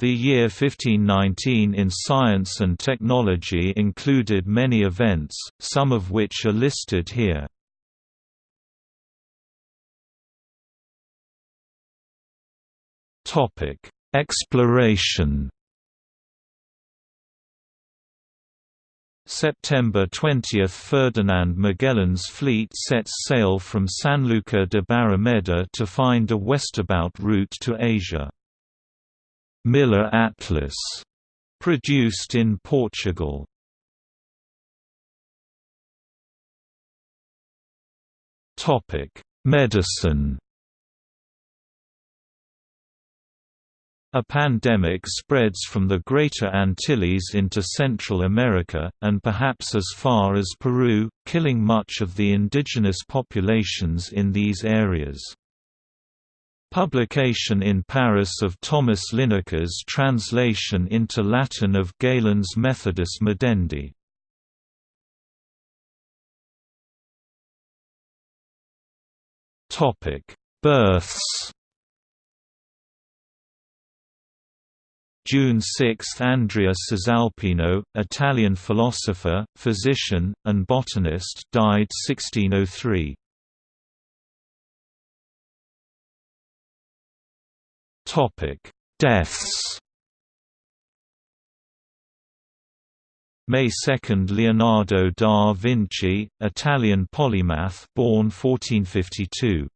The year 1519 in science and technology included many events, some of which are listed here. Exploration September 20 – Ferdinand Magellan's fleet sets sail from Sanlúcar de Barrameda to find a westabout route to Asia. Miller Atlas, produced in Portugal. Topic: Medicine. A pandemic spreads from the Greater Antilles into Central America, and perhaps as far as Peru, killing much of the indigenous populations in these areas. Publication in Paris of Thomas Linacre's translation into Latin of Galen's Methodus Medendi. Births June 6 – Andrea Cesalpino, Italian philosopher, physician, and botanist died 1603. Topic: Deaths. May 2 Leonardo da Vinci, Italian polymath born 1452.